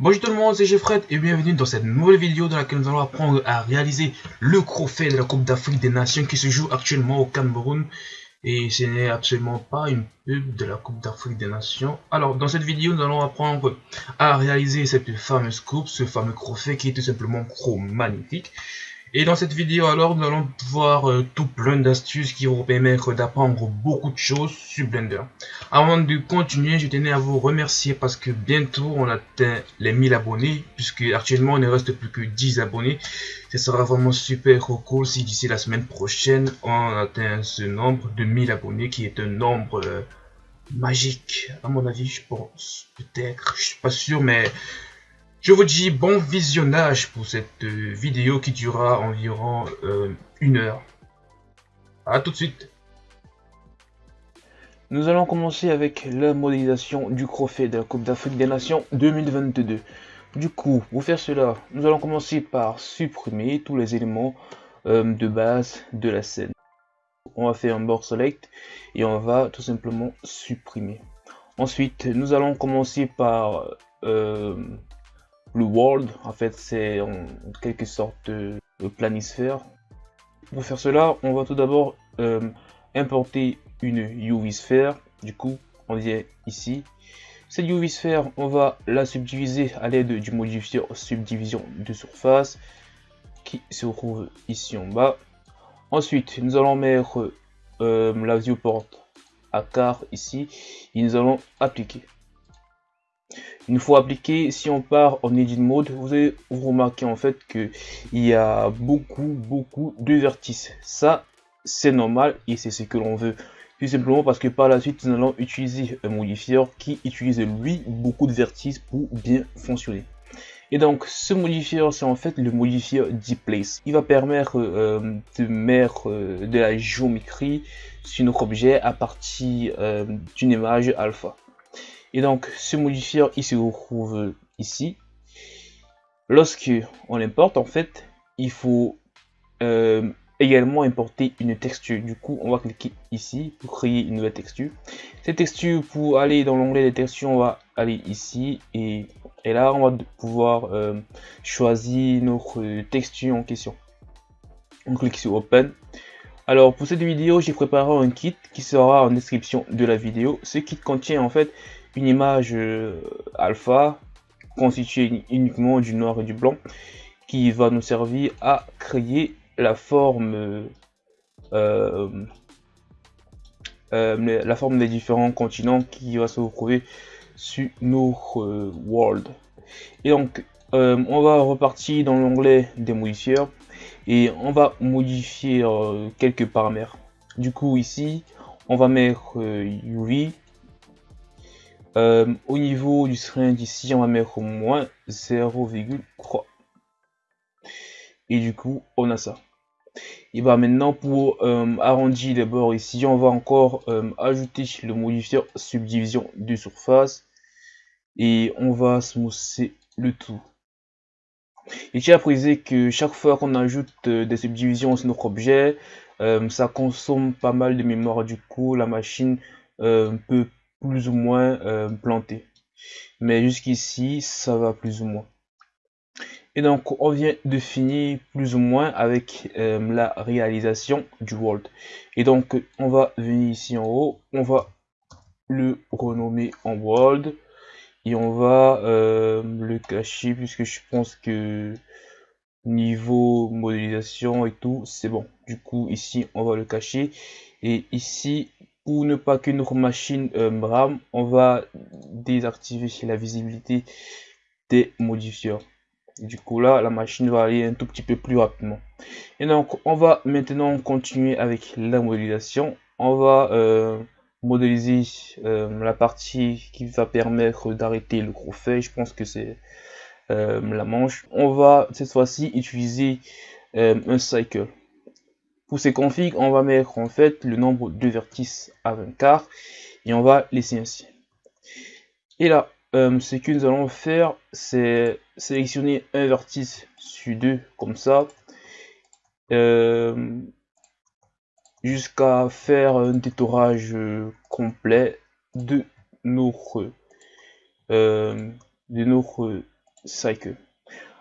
Bonjour tout le monde, c'est Jeffred et bienvenue dans cette nouvelle vidéo dans laquelle nous allons apprendre à réaliser le crofet de la Coupe d'Afrique des Nations qui se joue actuellement au Cameroun. Et ce n'est absolument pas une pub de la Coupe d'Afrique des Nations. Alors, dans cette vidéo, nous allons apprendre à réaliser cette fameuse coupe, ce fameux crofet qui est tout simplement trop magnifique. Et dans cette vidéo alors nous allons voir euh, tout plein d'astuces qui vont permettre d'apprendre beaucoup de choses sur Blender. Avant de continuer, je tenais à vous remercier parce que bientôt on atteint les 1000 abonnés puisque actuellement il ne reste plus que 10 abonnés. Ce sera vraiment super cool si d'ici la semaine prochaine on atteint ce nombre de 1000 abonnés qui est un nombre euh, magique à mon avis je pense peut-être je suis pas sûr mais je vous dis bon visionnage pour cette euh, vidéo qui durera environ euh, une heure. A tout de suite. Nous allons commencer avec la modélisation du crofet de la Coupe d'Afrique des Nations 2022. Du coup, pour faire cela, nous allons commencer par supprimer tous les éléments euh, de base de la scène. On va faire un board select et on va tout simplement supprimer. Ensuite, nous allons commencer par le world, en fait, c'est en quelque sorte le planisphère. Pour faire cela, on va tout d'abord euh, importer une UV sphère. Du coup, on vient ici. Cette UV sphère, on va la subdiviser à l'aide du modifier subdivision de surface qui se trouve ici en bas. Ensuite, nous allons mettre euh, la viewport à quart ici et nous allons appliquer. Une fois appliqué, si on part en edit mode, vous allez vous remarquer en fait que il y a beaucoup beaucoup de vertices. Ça, c'est normal et c'est ce que l'on veut. Tout simplement parce que par la suite, nous allons utiliser un modifier qui utilise lui beaucoup de vertices pour bien fonctionner. Et donc, ce modifier, c'est en fait le modifier place. Il va permettre euh, de mettre euh, de la géométrie sur notre objet à partir euh, d'une image alpha. Et donc, ce modifier, il se retrouve ici. Lorsque on l'importe, en fait, il faut euh, également importer une texture. Du coup, on va cliquer ici pour créer une nouvelle texture. Cette texture, pour aller dans l'onglet des textures, on va aller ici et, là, on va pouvoir euh, choisir notre texture en question. On clique sur Open. Alors pour cette vidéo, j'ai préparé un kit qui sera en description de la vidéo. Ce kit contient en fait une image euh, alpha constituée uniquement du noir et du blanc qui va nous servir à créer la forme euh, euh, la forme des différents continents qui va se retrouver sur notre world. Et donc on va repartir dans l'onglet des et on va modifier quelques paramètres. Du coup ici on va mettre UV euh, au niveau du string d'ici, on va mettre au moins 0,3. Et du coup, on a ça. Et bah maintenant, pour euh, arrondir les bords ici, on va encore euh, ajouter le modifier subdivision de surface. Et on va smousser le tout. Et à préciser que chaque fois qu'on ajoute des subdivisions sur notre objet, ça consomme pas mal de mémoire. Du coup, la machine peut plus ou moins euh, planté. Mais jusqu'ici, ça va plus ou moins. Et donc, on vient de finir plus ou moins avec euh, la réalisation du world. Et donc, on va venir ici en haut, on va le renommer en world. Et on va euh, le cacher puisque je pense que niveau modélisation et tout, c'est bon. Du coup, ici, on va le cacher. Et ici, ne pas que notre machine euh, RAM, on va désactiver la visibilité des modifieurs. Du coup là, la machine va aller un tout petit peu plus rapidement. Et donc, on va maintenant continuer avec la modélisation. On va euh, modéliser euh, la partie qui va permettre d'arrêter le gros fait. Je pense que c'est la manche. On va cette fois-ci utiliser un cycle. Pour ces configs, on va mettre en fait le nombre de vertices à 24 et on va laisser ainsi. Et là, euh, ce que nous allons faire, c'est sélectionner un vertice sur deux comme ça, euh, jusqu'à faire un détourage complet de notre, euh, de notre cycle.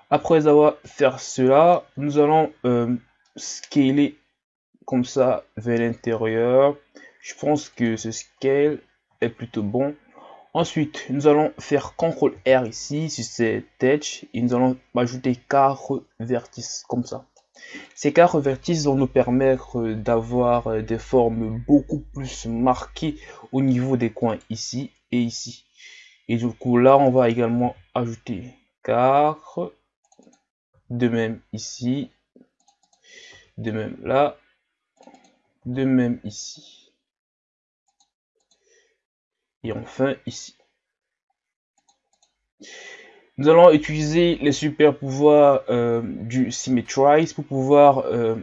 Après avoir fait cela, nous allons euh, scaler comme ça vers l'intérieur. Je pense que ce scale est plutôt bon. Ensuite, nous allons faire CTRL R ici sur cette edge et nous allons ajouter 4 vertices comme ça. Ces 4 vertices vont nous permettre d'avoir des formes beaucoup plus marquées au niveau des coins ici et ici. Et du coup, là, on va également ajouter 4. De même ici. De même là. De même ici. Et enfin ici. Nous allons utiliser les super pouvoirs euh, du Symmetrize pour pouvoir euh,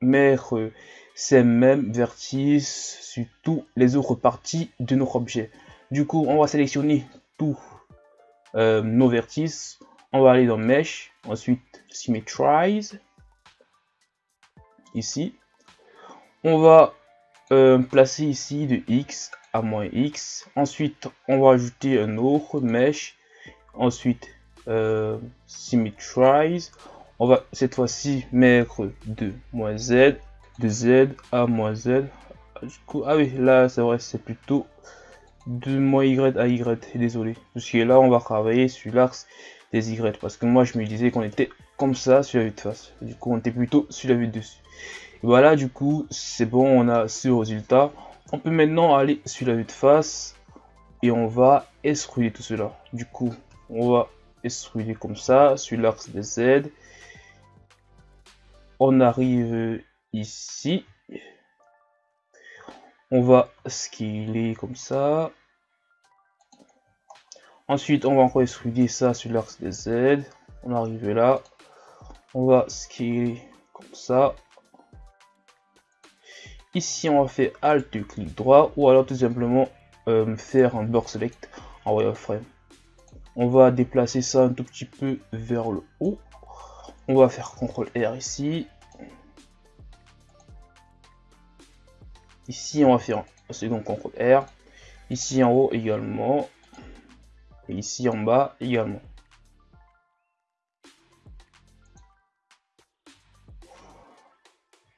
mettre ces mêmes vertices sur toutes les autres parties de notre objet. Du coup, on va sélectionner tous euh, nos vertices. On va aller dans Mesh, ensuite Symmetrize. Ici. On va placer ici de X à moins X. Ensuite, on va ajouter un autre Mesh Ensuite, euh, symmetrize. On va cette fois-ci mettre de moins Z, de Z à moins Z. ah oui, là c'est vrai, c'est plutôt de moins Y à Y. Désolé. Parce que là, on va travailler sur l'axe des Y. Parce que moi, je me disais qu'on était comme ça sur la vue de face. Du coup, on était plutôt sur la vue de dessus. Voilà, du coup, c'est bon, on a ce résultat. On peut maintenant aller sur la vue de face et on va extruder tout cela. Du coup, on va extruder comme ça sur l'axe des Z. On arrive ici. On va scaler comme ça. Ensuite, on va encore extruder ça sur l'axe des Z. On arrive là. On va scaler comme ça. Ici, on va faire Alt, clic droit, ou alors tout simplement euh, faire un Burst Select en wireframe. On va déplacer ça un tout petit peu vers le haut. On va faire CTRL R ici. Ici, on va faire un second CTRL R. Ici en haut également. Et ici en bas également.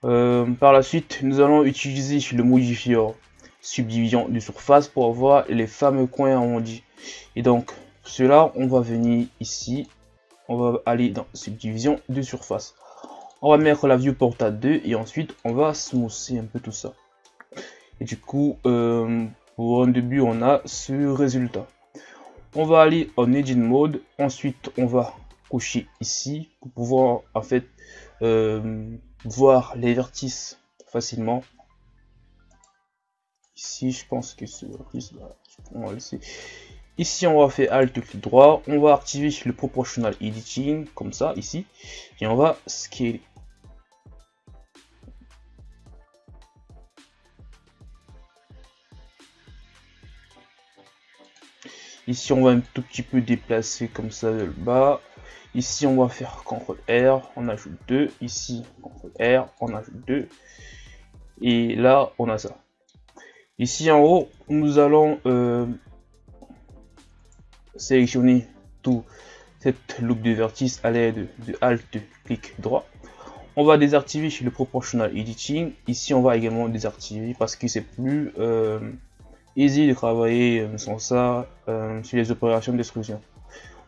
Euh, par la suite, nous allons utiliser le modifier subdivision de surface pour avoir les fameux coins arrondis. Et donc, cela, on va venir ici. On va aller dans subdivision de surface. On va mettre la viewport à 2 et ensuite on va smoother un peu tout ça. Et du coup, euh, pour un début, on a ce résultat. On va aller en edit mode. Ensuite, on va cocher ici pour pouvoir en fait euh, voir les vertices facilement. Ici, je pense que c'est on va laisser. Ici, on va faire Alt clic droit, on va activer le Proportional Editing, comme ça, ici, et on va scaler. Ici, on va un tout petit peu déplacer comme ça le bas. Ici, on va faire CTRL R, on ajoute 2. Ici, CTRL R, on ajoute 2. Et là, on a ça. Ici en haut, nous allons euh, sélectionner tout cette loupe de vertice à l'aide de Alt clic droit. On va désactiver le Proportional Editing. Ici, on va également désactiver parce que c'est plus euh, easy de travailler euh, sans ça sur les opérations d'extrusion.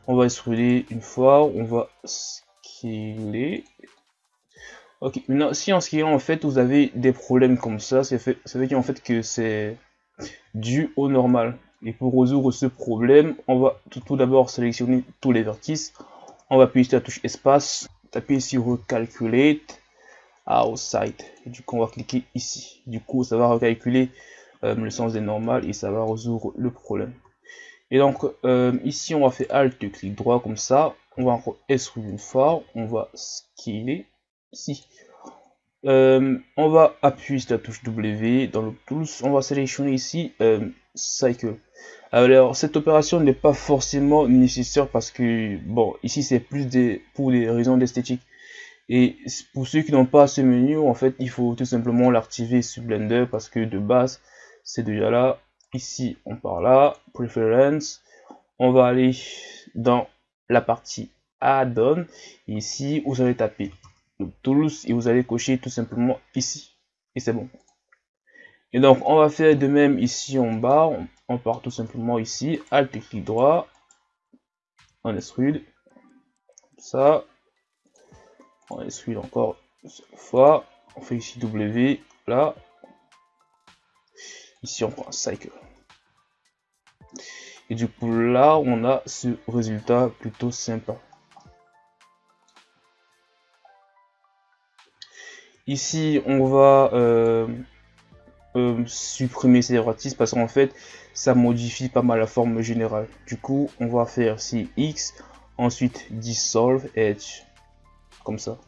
On va extruder une fois, on va scaler. Ok, maintenant si en scalant en fait vous avez des problèmes comme ça, ça fait, veut dire en fait que c'est dû au normal. Et pour résoudre ce problème, on va tout, d'abord sélectionner tous les vertices. On va appuyer sur la touche espace, taper sur Calculate, Outside. Du coup, on va cliquer ici. Du coup, ça va recalculer euh, le sens des normales et ça va résoudre le problème. Et donc, euh, ici, on va faire Alt, clic droit comme ça. On va encore extruder une fois. On va scaler ici. Euh, on va appuyer sur la touche W dans le Tools. On va sélectionner ici Cycle. Alors cette opération n'est pas forcément nécessaire parce que bon ici c'est plus des, pour des raisons d'esthétique et pour ceux qui n'ont pas ce menu en fait il faut tout simplement l'activer sur Blender parce que de base c'est déjà là ici on part là preference on va aller dans la partie add-on. Ici, vous allez taper tools et vous allez cocher tout simplement ici. Et c'est bon. Et donc, on va faire de même ici en bas. On, part tout simplement ici. Alt et clic droit. On extrude. Ça. On extrude encore une fois. On fait ici W. Là. Ici, on prend cycle. Et du coup, là, on a ce résultat plutôt sympa. Ici, on va euh, euh, supprimer ces vertices parce qu'en fait, ça modifie pas mal la forme générale. Du coup, on va faire si X, ensuite Dissolve Edge, comme ça.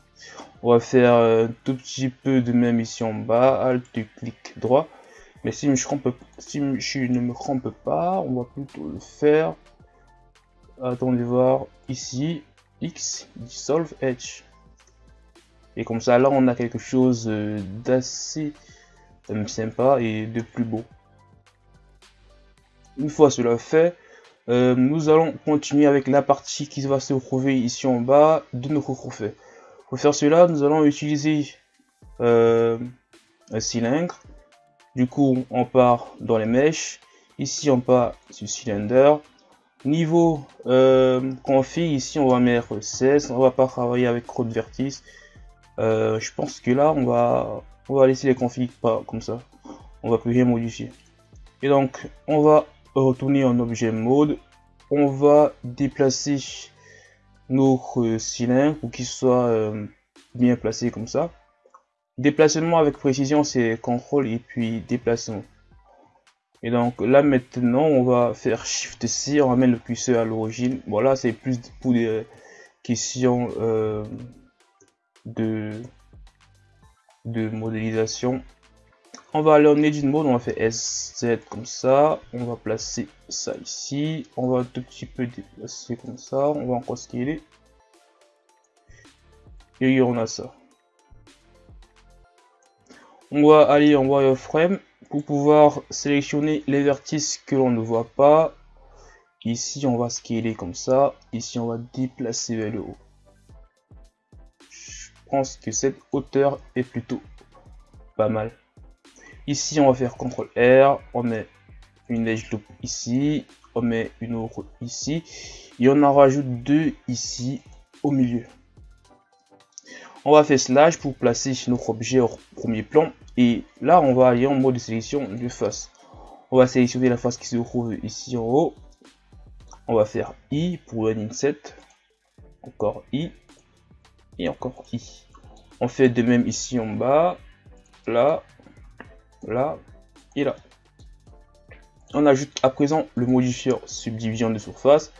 On va faire un tout petit peu de même ici en bas, Alt, clic droit. Mais si je, ne me trompe pas, on va plutôt le faire. Attendez voir ici, X, Dissolve Edge. Et comme ça, là, on a quelque chose euh, d'assez euh, sympa et de plus beau. Une fois cela fait, euh, nous allons continuer avec la partie qui va se trouver ici en bas de notre trophée. Pour faire cela, nous allons utiliser un cylindre. Du coup, on part dans les mèches. Ici, on part sur cylinder. Niveau euh, config, ici, on va mettre 16. On va pas travailler avec de vertice. Euh, je pense que là, on va, on va laisser les configs pas comme ça. On va plus rien modifier. Et donc, on va retourner en objet mode. On va déplacer notre cylindre pour qu'il soit euh, bien placé comme ça. Déplacement avec précision, c'est contrôle et puis déplacement. Et donc là maintenant, on va faire Shift C, on ramène le curseur à l'origine. Voilà, c'est plus pour des questions euh, de, modélisation. On va aller en Edit Mode, on va faire SZ comme ça. On va placer ça ici. On va un tout petit peu déplacer comme ça. On va encore scaler. Et on a ça on va aller en wireframe pour pouvoir sélectionner les vertices que l'on ne voit pas. Ici, on va scaler comme ça. Ici, on va déplacer vers le haut. Je pense que cette hauteur est plutôt pas mal. Ici, on va faire CTRL R. On met une edge loop ici. On met une autre ici. Et on en rajoute deux ici au milieu. On va faire slash pour placer notre objet au premier plan. Et là, on va aller en mode de sélection de face. On va sélectionner la face qui se trouve ici en haut. On va faire I pour un inset. Encore I. Et encore I. On fait de même ici en bas. Là. Là. Et là. On ajoute à présent le modifier subdivision de surface.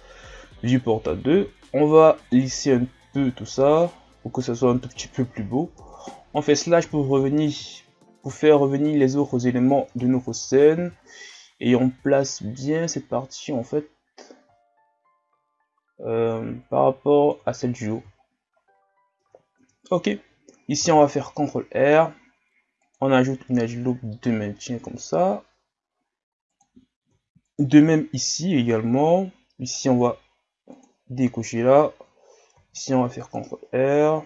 Viewport à 2. On va lisser un peu tout ça pour que ça soit un tout petit peu plus beau. On fait slash pour revenir, pour faire revenir les autres éléments de notre scène et on place bien cette partie en fait euh, par rapport à celle du haut. Ok, ici on va faire CTRL R, on ajoute une edge loop de maintien comme ça. De même ici également, ici on va décocher là, Ici, on va faire CTRL R.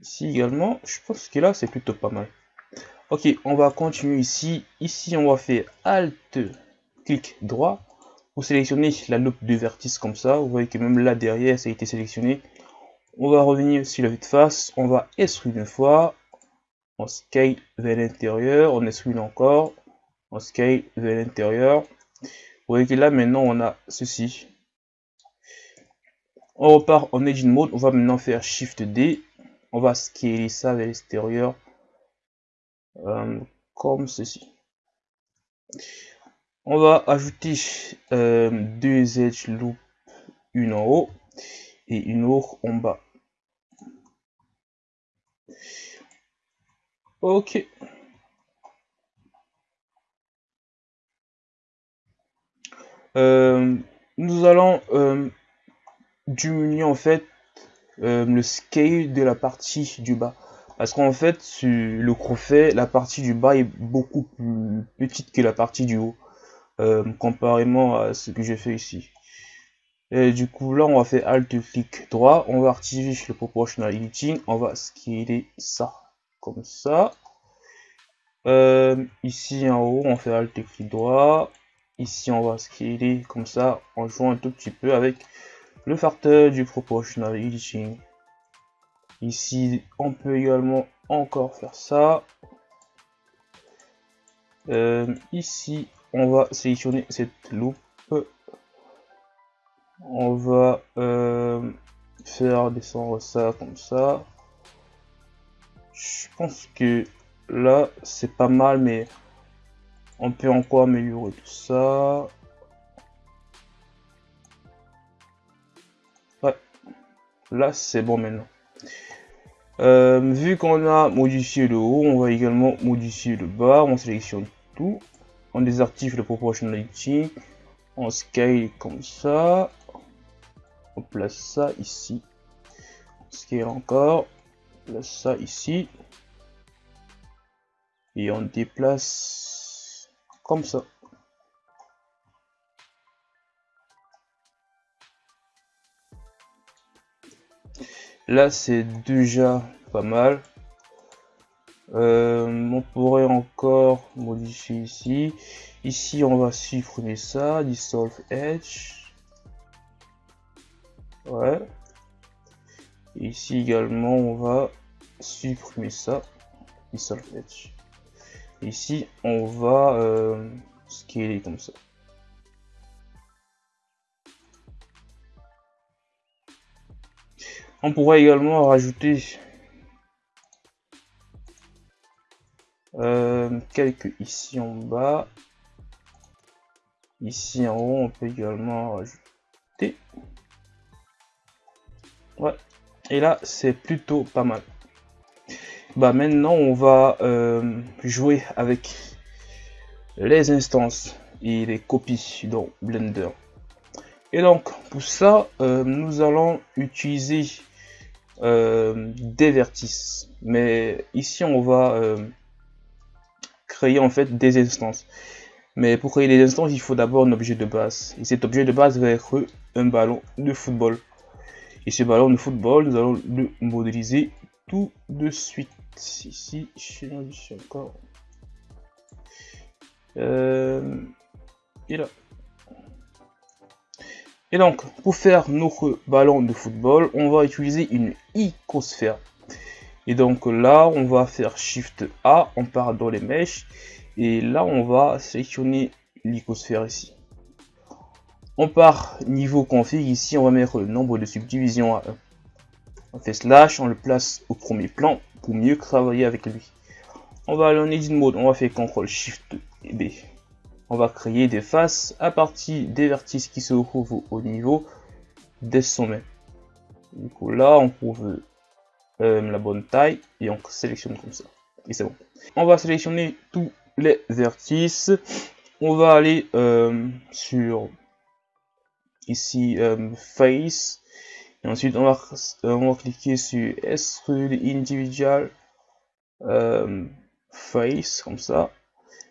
Ici également, je pense que là, c'est plutôt pas mal. Ok, on va continuer ici. Ici, on va faire Alt, clic droit pour sélectionner la loupe de vertice comme ça. Vous voyez que même là derrière, ça a été sélectionné. On va revenir sur la vue de face. On va extrude une fois. On scale vers l'intérieur. On extrude encore. On scale vers l'intérieur. Voyez que là maintenant on a ceci. On repart en Edit Mode. On va maintenant faire Shift D. On va scaler ça vers l'extérieur. Euh, comme ceci. On va ajouter euh, deux edge loop, une en haut et une autre en bas. Ok. Nous allons euh, diminuer en fait euh, le scale de la partie du bas. Parce qu'en fait, le crochet, la partie du bas est beaucoup plus petite que la partie du haut. euh, comparément à ce que j'ai fait ici. Et du coup, là, on va faire Alt-clic droit, on va activer le Proportional Editing, on va scaler ça, comme ça. Euh, ici en haut, on fait Alt-clic droit, ici on va scaler comme ça, en jouant un tout petit peu avec le facteur du Proportional. Ici, on peut également encore faire ça. Euh, ici, on va sélectionner cette loupe. On va euh, faire descendre ça comme ça. Je pense que là, c'est pas mal, mais on peut encore améliorer tout ça. Ouais, là, c'est bon maintenant. Euh, vu qu'on a modifié le haut, on va également modifier le bas. On sélectionne tout. On désactive le proportionality. On scale comme ça. On place ça ici. On scale encore. On place ça ici. Et on déplace comme ça. Là, c'est déjà pas mal. Euh, on pourrait encore modifier ici. Ici, on va supprimer ça. Dissolve Edge. Ouais. Ici également, on va supprimer ça. Dissolve Edge. Ici, on va euh, scaler comme ça. On pourrait également rajouter euh, quelques ici en bas. Ici en haut, on peut également rajouter. Ouais. Et là, c'est plutôt pas mal. Bah maintenant, on va euh, jouer avec les instances et les copies dans Blender. Et donc, pour ça, euh, nous allons utiliser euh, des vertices. Mais ici, on va créer en fait des instances. Mais pour créer des instances, il faut d'abord un objet de base. Et cet objet de base va être un ballon de football. Et ce ballon de football, nous allons le modéliser tout de suite. Ici, je suis encore. Euh, et là. Et donc, pour faire notre ballon de football, on va utiliser une icosphère. Et donc là, on va faire Shift A, on part dans les mèches. Et là, on va sélectionner l'icosphère ici. On part niveau config, ici on va mettre le nombre de subdivisions à 1. On fait slash, on le place au premier plan mieux travailler avec lui. On va aller en edit mode, on va faire CTRL SHIFT et B on va créer des faces à partir des vertices qui se trouvent au niveau des sommets. Du coup là on trouve euh, la bonne taille et on sélectionne comme ça. Et c'est bon. On va sélectionner tous les vertices. On va aller euh, sur ici euh, face et ensuite on va, on va cliquer sur extrude individual face comme ça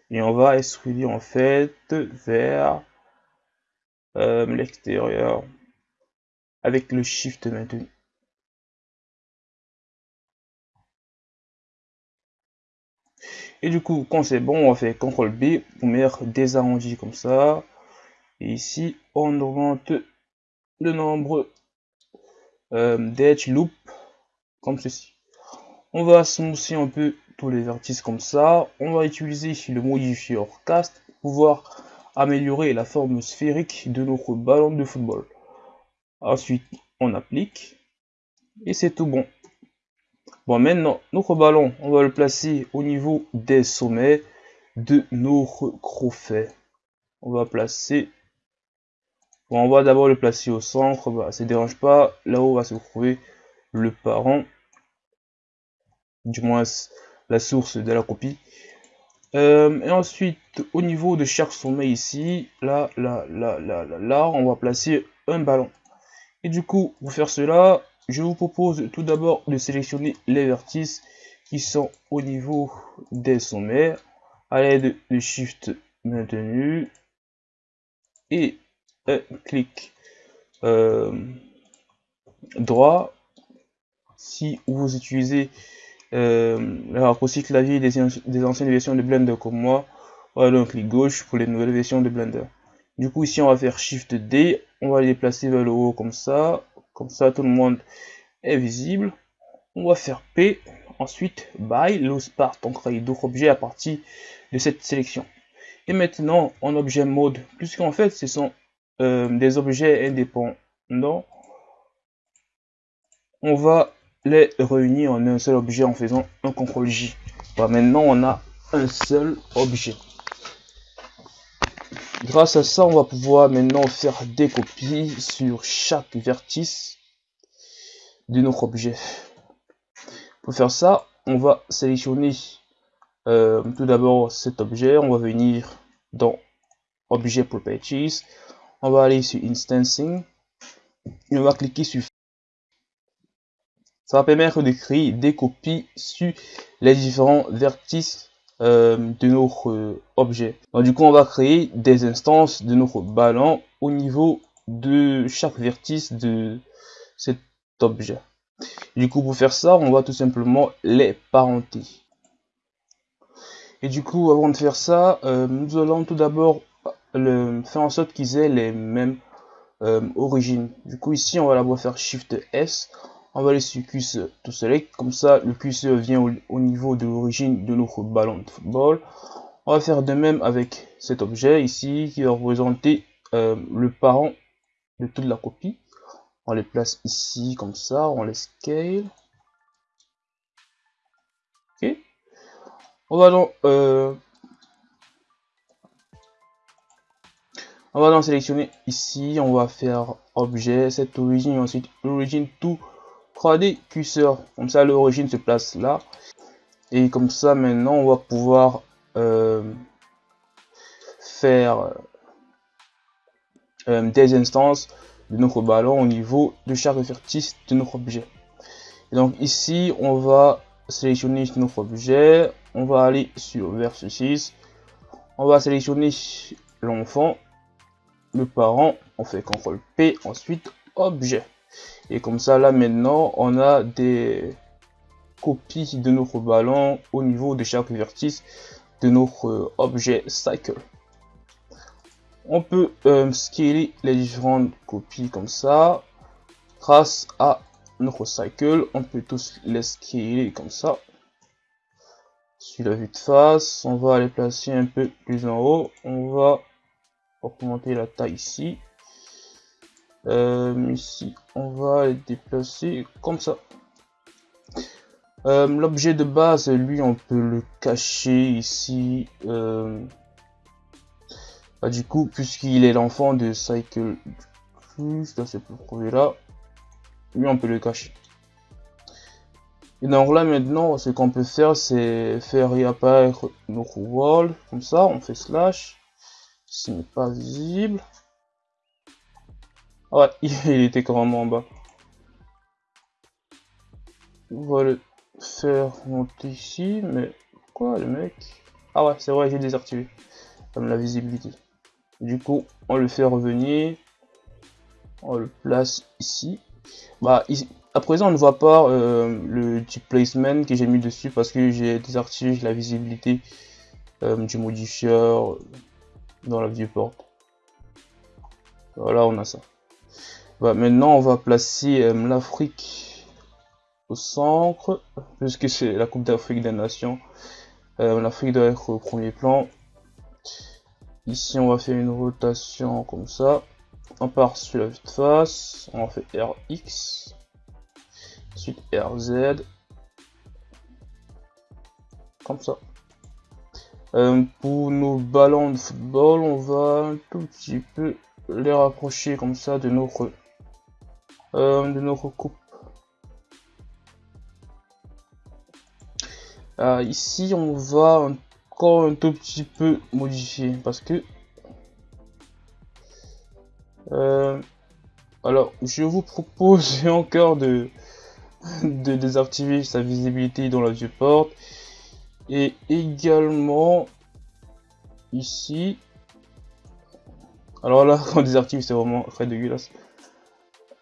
et on va extruder en fait vers euh, l'extérieur avec le shift maintenu. Et du coup, quand c'est bon, on va faire CTRL B pour mettre des arrondis comme ça. Et ici, on augmente le nombre euh, d'edge loop comme ceci. On va smousser un peu tous les vertices comme ça. On va utiliser le modifier cast pour pouvoir améliorer la forme sphérique de notre ballon de football. Ensuite, on applique et c'est tout bon. Bon, maintenant, notre ballon, on va le placer au niveau des sommets de notre crofet. On va placer... On va d'abord le placer au centre, bah, ça ne dérange pas. Là-haut va se trouver le parent. Du moins, la source de la copie. Euh, et ensuite, au niveau de chaque sommet ici, là, là, là, là, là, là, on va placer un ballon. Et du coup, pour faire cela, je vous propose tout d'abord de sélectionner les vertices qui sont au niveau des sommets à l'aide de Shift maintenu. et un clic euh, droit si vous utilisez euh, le raccourci clavier des, anciennes versions de Blender comme moi, voilà un clic gauche pour les nouvelles versions de Blender. Du coup ici on va faire Shift D, on va les déplacer vers le haut comme ça, comme ça tout le monde est visible. On va faire P, ensuite By, Loose Part, on crée d'autres objets à partir de cette sélection. Et maintenant en objet mode, puisqu'en fait ce sont euh, des objets indépendants, on va les réunir en un seul objet en faisant un CTRL J. maintenant on a un seul objet. Grâce à ça, on va pouvoir maintenant faire des copies sur chaque vertice de notre objet. Pour faire ça, on va sélectionner euh, tout d'abord cet objet. On va venir dans Objet Properties. On va aller sur Instancing. Et on va cliquer sur ça va permettre de créer des copies sur les différents vertices euh, de notre euh, objet. Donc, du coup, on va créer des instances de notre ballon au niveau de chaque vertice de cet objet. Du coup, pour faire ça, on va tout simplement les parenter. Et du coup, avant de faire ça, euh, nous allons tout d'abord faire en sorte qu'ils aient les mêmes origines. Du coup, ici, on va d'abord faire Shift S. On va aller sur curseur tout select. Comme ça le curseur vient au, niveau de l'origine de notre ballon de football. On va faire de même avec cet objet ici qui va représenter euh, le parent de toute la copie. On les place ici comme ça. On les scale. Ok. On va donc euh, on va donc sélectionner ici on va faire objet cette origine ensuite l'origine tout 3D curseur. Comme ça, l'origine se place là. Et comme ça, maintenant, on va pouvoir euh, faire euh, des instances de notre ballon au niveau de chaque vertice de notre objet. Et donc ici, on va sélectionner notre objet. On va aller sur versus 6. On va sélectionner l'enfant, le parent. On fait CTRL P, ensuite objet. Et comme ça, là maintenant, on a des copies de notre ballon au niveau de chaque vertice de notre objet cycle. On peut euh, scaler les différentes copies comme ça. Grâce à notre cycle, on peut tous les scaler comme ça. Sur la vue de face, on va les placer un peu plus en haut. On va augmenter la taille ici. Euh, ici, on va le déplacer comme ça. Euh, l'objet de base, lui, on peut le cacher ici. Euh, bah, du coup, puisqu'il est l'enfant de Cycle juste dans ce projet là, lui, on peut le cacher. Et donc là, maintenant, ce qu'on peut faire, c'est faire réapparaître notre wall, comme ça, on fait slash, ce n'est pas visible. Ouais, il était carrément en bas. On va le faire monter ici, mais quoi le mec? Ah ouais, c'est vrai, j'ai désactivé. Comme la visibilité. Du coup, on le fait revenir. On le place ici. Bah, à présent, on ne voit pas euh, le type placement que j'ai mis dessus parce que j'ai désactivé la visibilité euh, du modifieur dans la viewport. Voilà, on a ça. Bah, maintenant, on va placer euh, l'Afrique au centre, puisque c'est la Coupe d'Afrique des Nations. Euh, L'Afrique doit être au premier plan. Ici, on va faire une rotation comme ça. On part sur la vue de face. On fait RX. Ensuite RZ. Comme ça. Euh, pour nos ballons de football, on va un tout petit peu les rapprocher comme ça de notre euh, coupe. Euh, ici, on va encore un tout petit peu modifier parce que alors je vous propose encore de de désactiver sa visibilité dans la viewport et également ici Alors là, quand on désactive, c'est vraiment très dégueulasse.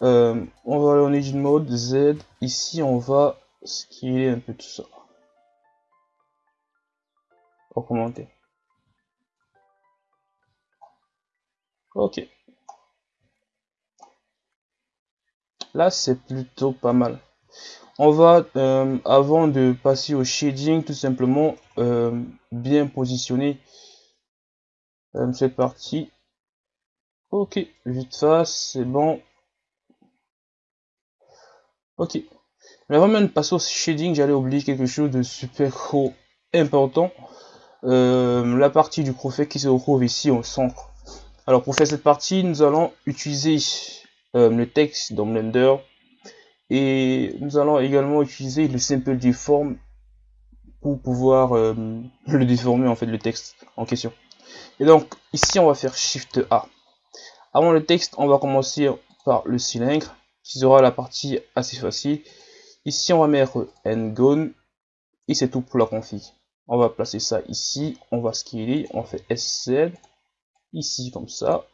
Euh, on va aller en Engine Mode, Z. Ici, on va scaler un peu tout ça. commenter. Ok. Là, c'est plutôt pas mal. On va, euh, avant de passer au shading, tout simplement euh, bien positionner cette partie. Ok, vite face, c'est bon. Ok. Mais avant même de passer au shading, j'allais oublier quelque chose de super important. Euh, la partie du profil qui se retrouve ici au centre. Alors pour faire cette partie, nous allons utiliser euh, le texte dans Blender et nous allons également utiliser le simple deform pour pouvoir euh, le déformer en fait le texte en question. Et donc ici on va faire Shift A. Avant le texte, on va commencer par le cylindre qui sera la partie assez facile. Ici, on va mettre Ngone et c'est tout pour la config. On va placer ça ici, on va scaler, on fait SZ, ici comme ça,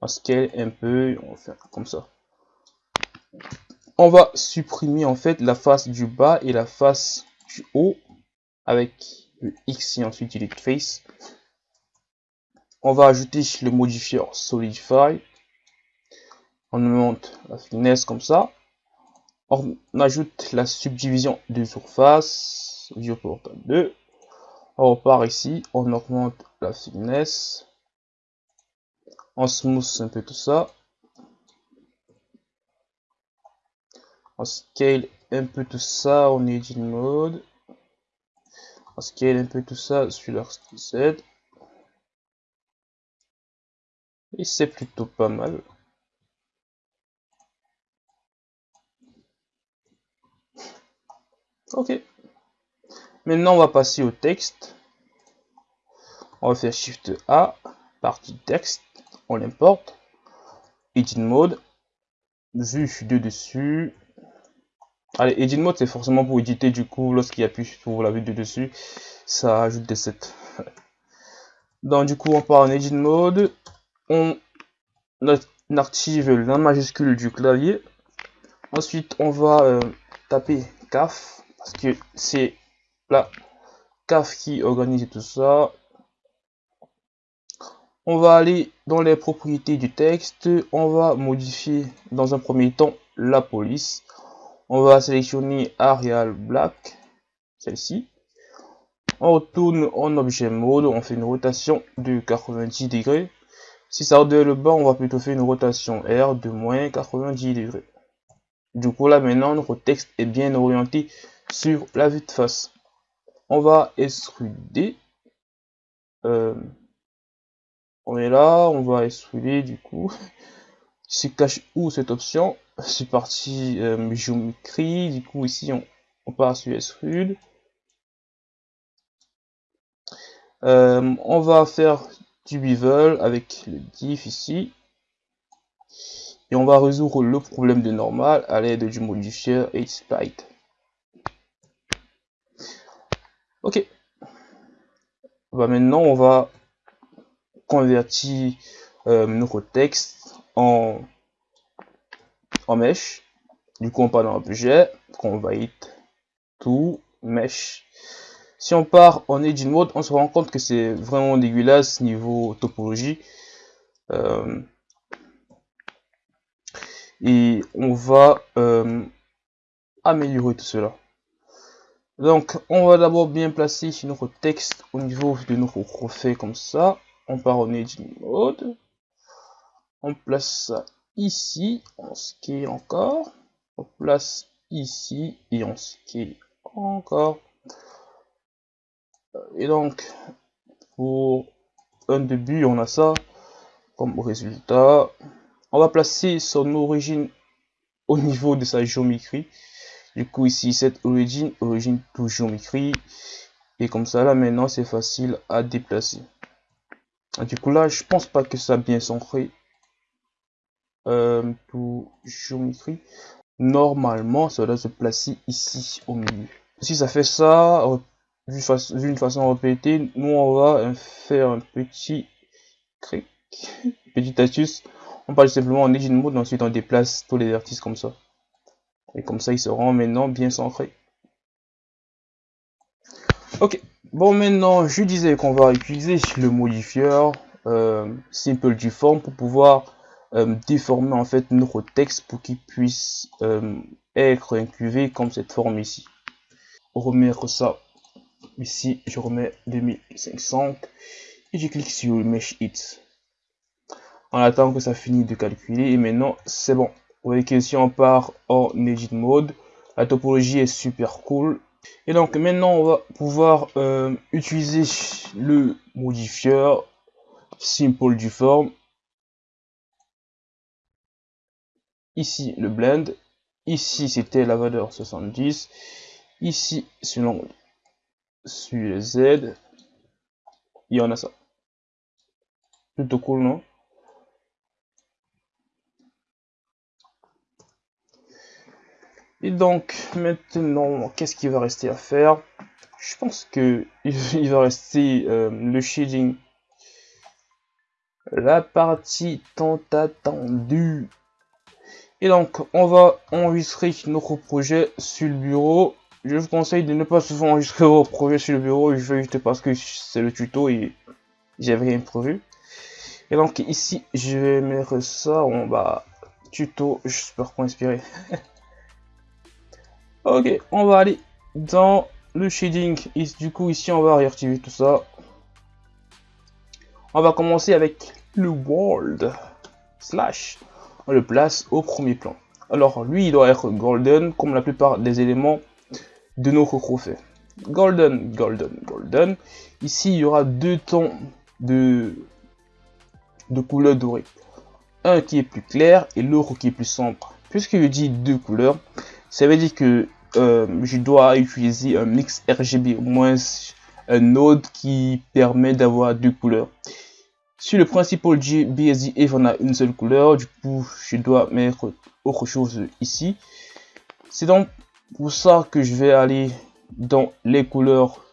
on scale un peu, on va faire comme ça. On va supprimer en fait la face du bas et la face du haut avec le X et ensuite delete face. On va ajouter le modifier solidify on monte la finesse comme ça. On ajoute la subdivision de surface, viewport 2. On repart ici, on augmente la finesse. On smooth un peu tout ça. On scale un peu tout ça en edit mode. On scale un peu tout ça sur leur Z. Et c'est plutôt pas mal. Ok. Maintenant, on va passer au texte. On va faire Shift A, partie texte, on l'importe. Edit mode, vue de dessus. Allez, edit mode, c'est forcément pour éditer du coup, lorsqu'il appuie pour la vue de dessus, ça ajoute des sets. Donc du coup, on part en edit mode, on active la majuscule du clavier. Ensuite, on va euh, taper CAF parce que c'est la CAF qui organise tout ça. On va aller dans les propriétés du texte. On va modifier dans un premier temps la police. On va sélectionner Arial Black, celle-ci. On retourne en objet mode, on fait une rotation de 90 degrés. Si ça redonne le bas, on va plutôt faire une rotation R de moins 90 degrés. Du coup là maintenant notre texte est bien orienté sur la vue de face. On va extruder. Euh, on est là, on va extruder du coup. Se cache où cette option C'est parti euh, géométrie. Du coup ici on, on part sur extrude. Euh, on va faire du bevel avec le diff ici. Et on va résoudre le problème de normal à l'aide du modifier HSpite. Ok. Bah maintenant, on va convertir euh, notre texte en, en mesh. Du coup, on part dans l'objet, convert tout, mesh. Si on part en edit mode, on se rend compte que c'est vraiment dégueulasse niveau topologie. Euh, et on va euh, améliorer tout cela. Donc, on va d'abord bien placer notre texte au niveau de notre profil comme ça. On part en Edit Mode. On place ça ici. On scale encore. On place ici et on scale encore. Et donc, pour un début, on a ça comme résultat. On va placer son origine au niveau de sa géométrie. Du coup, ici, cette origine, origine toujours écrit. Et comme ça, là, maintenant, c'est facile à déplacer. Du coup, là, je pense pas que ça a bien centré. Euh. Normalement, ça doit se placer ici, au milieu. Si ça fait ça, d'une façon répétée, nous, on va faire un petit cric. petite astuce, on parle simplement en Engine Mode, ensuite on déplace tous les vertices comme ça. Et comme ça, il seront maintenant bien centrés. Ok, bon maintenant, je disais qu'on va utiliser le modifieur euh, Simple Deform pour pouvoir déformer en fait notre texte pour qu'il puisse euh, être incluvé comme cette forme ici. Remettre ça ici, je remets 2500 et je clique sur Mesh It. On attend que ça finisse de calculer et maintenant c'est bon. Vous voyez que si on part en Edit Mode, la topologie est super cool. Et donc maintenant on va pouvoir euh, utiliser le modifieur Simple Deform. Ici le blend. Ici c'était la valeur 70. Ici sur le Z, il y en a ça. Plutôt cool, non? Et donc, maintenant, qu'est-ce qu'il va rester à faire? Je pense que il va rester euh, le shading. La partie tant attendue. Et donc, on va enregistrer notre projet sur le bureau je vous conseille de ne pas souvent enregistrer vos projets sur le bureau juste parce que c'est le tuto et j'avais rien prévu. Et donc ici, je vais mettre ça en bas. Tuto, j'espère qu'on inspiré. ok, on va aller dans le shading. Du coup, ici, on va réactiver tout ça. On va commencer avec le world slash. Le place au premier plan. Alors, lui, il doit être golden, comme la plupart des éléments de nos trophées. Golden, golden, golden. Ici, il y aura deux tons de, de couleur dorée. Un qui est plus clair et l'autre qui est plus sombre. Puisque je dis deux couleurs, ça veut dire que euh, je dois utiliser un mix RGB, au moins un node qui permet d'avoir deux couleurs. Sur le principal BSD on a une seule couleur, du coup je dois mettre autre chose ici. C'est donc pour ça que je vais aller dans les couleurs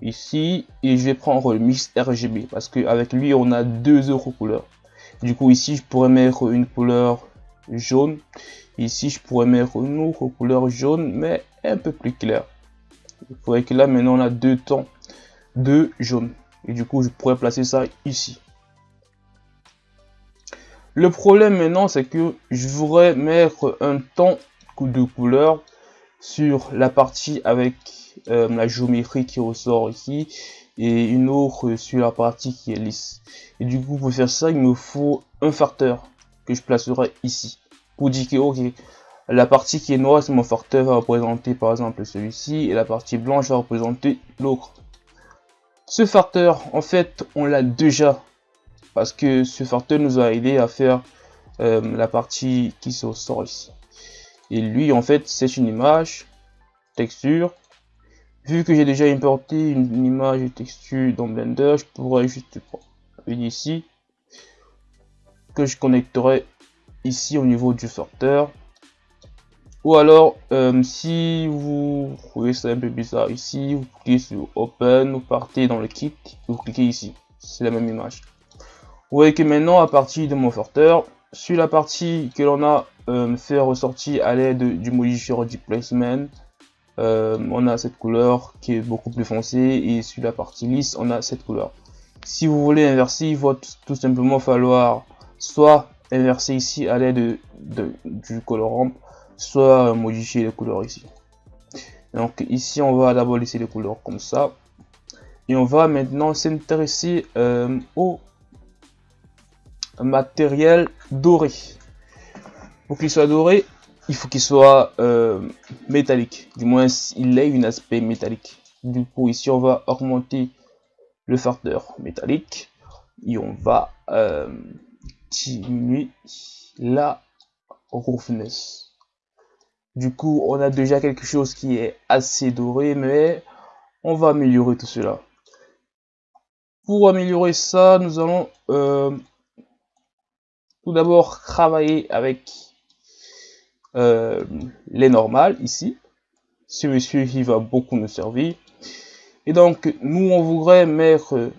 ici et je vais prendre le mix RGB parce qu'avec lui on a deux autres couleurs. Du coup ici je pourrais mettre une couleur jaune. Ici je pourrais mettre une autre couleur jaune mais un peu plus clair vous voyez que là maintenant on a deux tons de jaune et du coup je pourrais placer ça ici le problème maintenant c'est que je voudrais mettre un ton de couleur sur la partie avec euh, la géométrie qui ressort ici et une autre sur la partie qui est lisse. Et du coup, pour faire ça, il me faut un facteur que je placerai ici. Pour dire que, ok, la partie qui est noire, c'est mon facteur va représenter par exemple celui-ci et la partie blanche va représenter l'autre. Ce facteur, en fait, on l'a déjà parce que ce facteur nous a aidé à faire euh, la partie qui se ressort ici. Et lui, en fait, c'est une image, texture. Vu que j'ai déjà importé une, image et texture dans Blender, je pourrais juste prendre ici, que je connecterai ici au niveau du sorteur. Ou alors, euh, si vous trouvez ça un peu bizarre ici, vous cliquez sur Open, vous partez dans le kit, vous cliquez ici. C'est la même image. Vous voyez que maintenant, à partir de mon sorteur, sur la partie que l'on a euh, fait ressortir à l'aide du modifier du placement, euh, on a cette couleur qui est beaucoup plus foncée et sur la partie lisse, on a cette couleur. Si vous voulez inverser, il va tout simplement falloir soit inverser ici à l'aide de, du colorant, soit modifier les couleurs ici. Donc ici, on va d'abord laisser les couleurs comme ça. Et on va maintenant s'intéresser euh, au matériel doré. Pour qu'il soit doré, il faut qu'il soit euh, métallique. Du moins, il ait un aspect métallique. Du coup, ici, on va augmenter le facteur métallique. Et on va euh, diminuer la roughness. Du coup, on a déjà quelque chose qui est assez doré, mais on va améliorer tout cela. Pour améliorer ça, nous allons euh, tout d'abord travailler avec euh, les normales ici. Ce monsieur qui va beaucoup nous servir. Et donc, nous, on voudrait mettre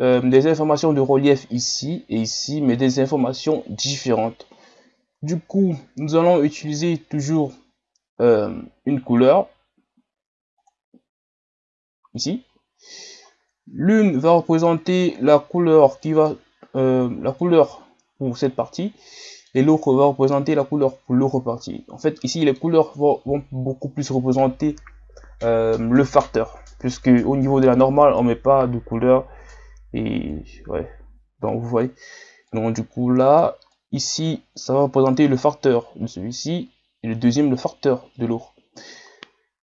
euh, des informations de relief ici et ici, mais des informations différentes. Du coup, nous allons utiliser toujours euh, une couleur ici. L'une va représenter la couleur qui va euh, la couleur pour cette partie et l'autre va représenter la couleur pour l'autre partie. En fait, ici les couleurs vont, beaucoup plus représenter euh, le facteur, puisque au niveau de la normale, on met pas de couleur et ouais. Donc vous voyez. Donc du coup là, ici, ça va représenter le facteur de celui-ci et le deuxième le facteur de l'autre.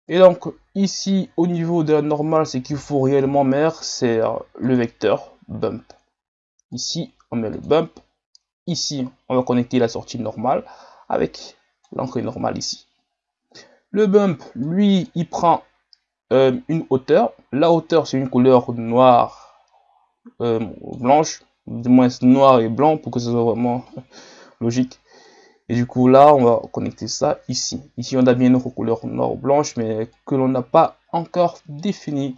Et donc ici, au niveau de la normale, c'est qu'il faut réellement mettre, c'est le vecteur bump. Ici, on met le bump. Ici, on va connecter la sortie normale avec l'entrée normale ici. Le bump, lui, il prend euh, une hauteur. La hauteur, c'est une couleur noire, euh, blanche, du moins noir et blanc pour que ce soit vraiment logique. Et du coup, là, on va connecter ça ici. Ici, on a bien notre couleur noire blanche, mais que l'on n'a pas encore défini.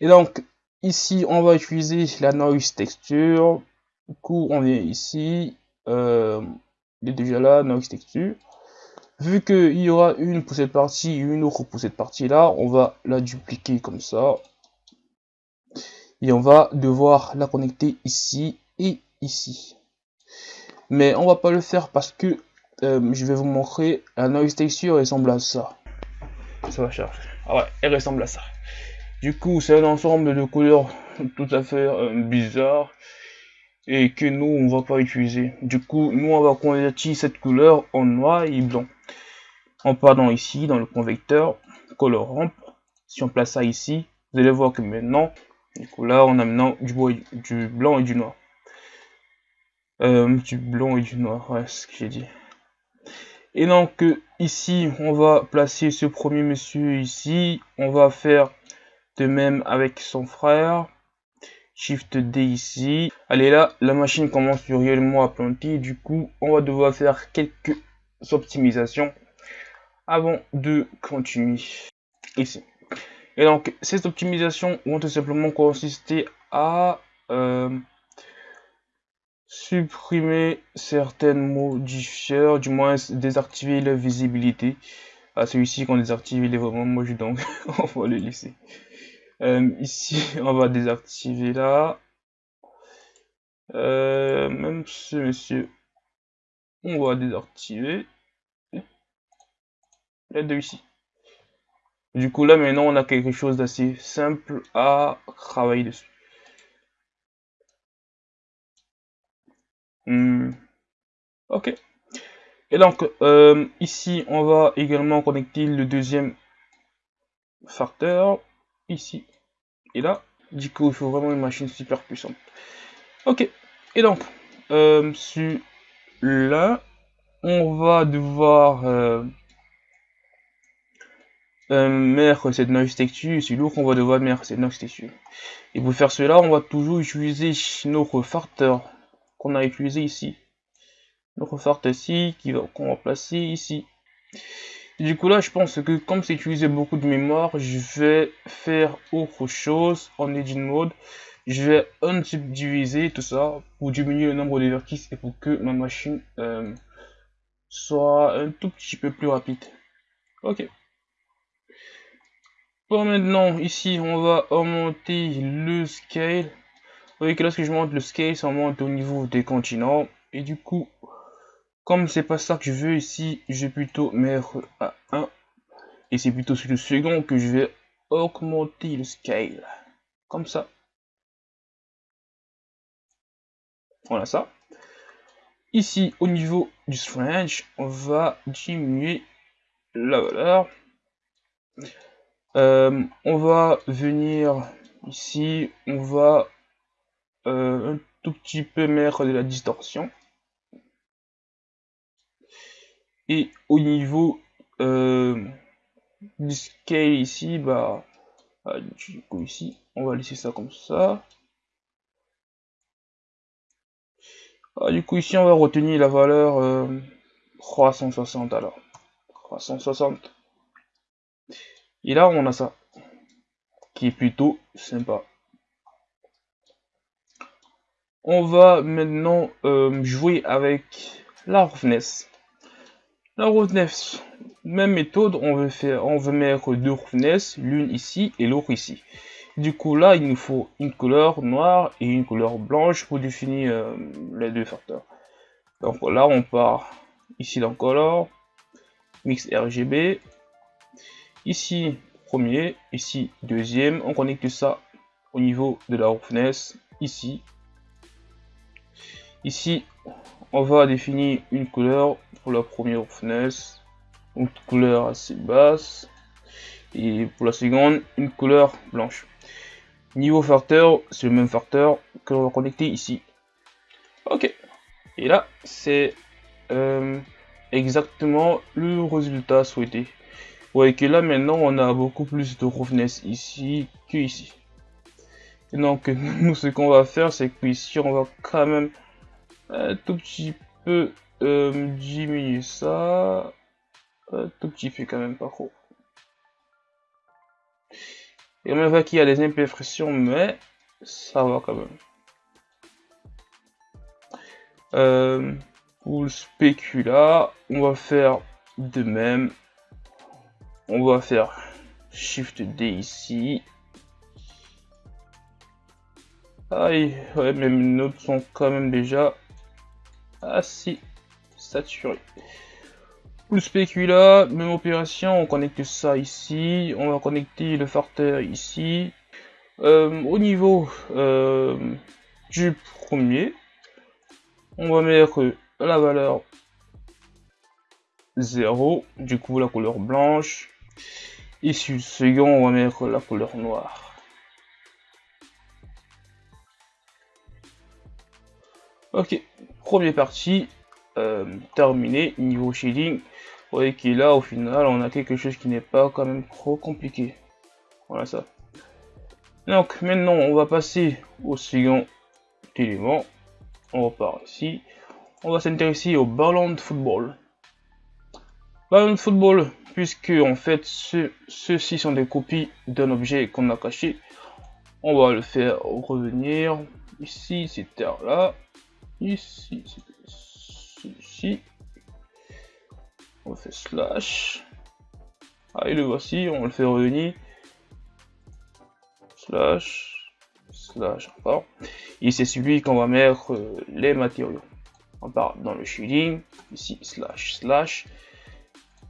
Et donc, ici, on va utiliser la noise texture. Du coup, on vient ici. Euh, il est déjà là, noise texture. Vu qu'il y aura une pour cette partie et une autre pour cette partie-là, on va la dupliquer comme ça. Et on va devoir la connecter ici et ici mais on va pas le faire parce que euh, je vais vous montrer la noise texture ressemble à ça. Ça va charger ah ouais elle ressemble à ça. Du coup c'est un ensemble de couleurs tout à fait euh, bizarre et que nous on va pas utiliser. Du coup nous on va convertir cette couleur en noir et blanc. En partant ici dans le convecteur color ramp. Si on place ça ici vous allez voir que maintenant du coup là on a maintenant du blanc et du noir euh, du blanc et du noir, ouais, ce que j'ai dit. Et donc ici, on va placer ce premier monsieur ici. On va faire de même avec son frère. Shift D ici. Allez là, la machine commence réellement à planter. Du coup, on va devoir faire quelques optimisations avant de continuer ici. Et donc, ces optimisations vont tout simplement consister à euh, supprimer certaines modifiers, du moins désactiver la visibilité. À ah, celui-ci qu'on désactive, il est vraiment moche, donc on va le laisser. Euh, ici, on va désactiver là. Euh, même ce monsieur, on va désactiver. Les deux ici. Du coup, là, maintenant, on a quelque chose d'assez simple à travailler dessus. Hmm. Ok. Et donc, euh, ici, on va également connecter le deuxième facteur. Ici et là. Du coup, il faut vraiment une machine super puissante. Ok. Et donc, euh, sur là, on va devoir euh, mettre cette noise texture. Sur l'autre, on va devoir mettre cette noise texture. Et pour faire cela, on va toujours utiliser notre facteur qu'on a utilisé ici. Notre fort ici, qu'on va placer ici. du coup là, je pense que comme c'est utilisé beaucoup de mémoire, je vais faire autre chose en edit mode. Je vais unsubdiviser tout ça pour diminuer le nombre de vertices et pour que ma machine euh, soit un tout petit peu plus rapide. Ok. Pour maintenant, ici, on va augmenter le scale voyez que lorsque je monte le scale, ça monte au niveau des continents. Et du coup, comme c'est pas ça que je veux ici, je vais plutôt mettre à 1. Et c'est plutôt sur le second que je vais augmenter le scale. Comme ça. Voilà ça. Ici, au niveau du strange, on va diminuer la valeur. Euh, on va venir ici, on va euh, un tout petit peu mettre de la distorsion. Et au niveau euh, du scale ici, bah, bah, du coup ici, on va laisser ça comme ça. Ah, du coup ici, on va retenir la valeur 360 euh, alors. 360. Et là, on a ça, qui est plutôt sympa. On va maintenant euh, jouer avec la roughness. La roughness, même méthode, on veut faire, on veut mettre deux roughness, l'une ici et l'autre ici. Du coup là, il nous faut une couleur noire et une couleur blanche pour définir euh, les deux facteurs. Donc là, on part ici dans Color, Mix RGB, ici premier, ici deuxième, on connecte ça au niveau de la roughness, ici. Ici, on va définir une couleur pour la première roughness, une couleur assez basse, et pour la seconde, une couleur blanche. Niveau facteur, c'est le même facteur que l'on va connecter ici. Ok. Et là, c'est euh, exactement le résultat souhaité. Vous voyez que là, maintenant, on a beaucoup plus de roughness ici que ici. Donc, nous, ce qu'on va faire, c'est qu'ici, on va quand même un tout petit peu euh, diminuer ça. Un tout petit peu quand même, pas trop. Et on voit qu'il y a des imperfections, mais ça va quand même. Euh, pour le spécula, on va faire de même. On va faire Shift D ici. Aïe, ouais, mes notes sont quand même déjà assez saturées. Pour le spécula, même opération, on connecte ça ici. On va connecter le farter ici. Euh, au niveau euh, du premier, on va mettre la valeur 0, du coup la couleur blanche. Ici le second, on va mettre la couleur noire. Ok, première partie euh, terminée, niveau shading. Vous voyez que là au final on a quelque chose qui n'est pas quand même trop compliqué. Voilà ça. Donc maintenant on va passer au second élément on repart ici. On va s'intéresser au ballon de football. Ballon de football, puisque en fait ceux-ci sont des copies d'un objet qu'on a caché. On va le faire revenir. Ici, c'est là. Ici, c'est ici. On fait slash. Ah, et le voici, on le fait revenir. Slash slash encore. Et c'est celui qu'on va mettre euh, les matériaux. On part dans le shading, ici slash slash.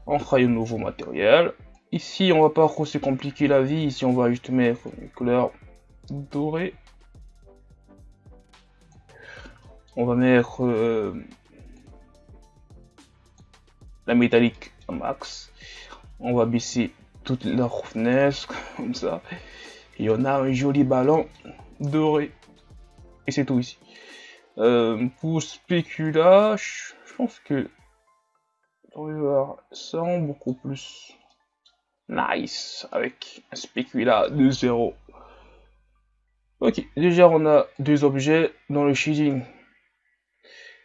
On fera un nouveau matériel. Ici, on va pas trop se compliquer la vie. Ici, on va juste mettre une couleur dorée. On va mettre euh, la métallique max. On va baisser toute la roughness comme ça. Et on a un joli ballon doré. Et c'est tout ici. Euh, pour spécula, je pense que on va voir ça beaucoup plus nice avec un spécula de 0. Ok, déjà on a deux objets dans le shading.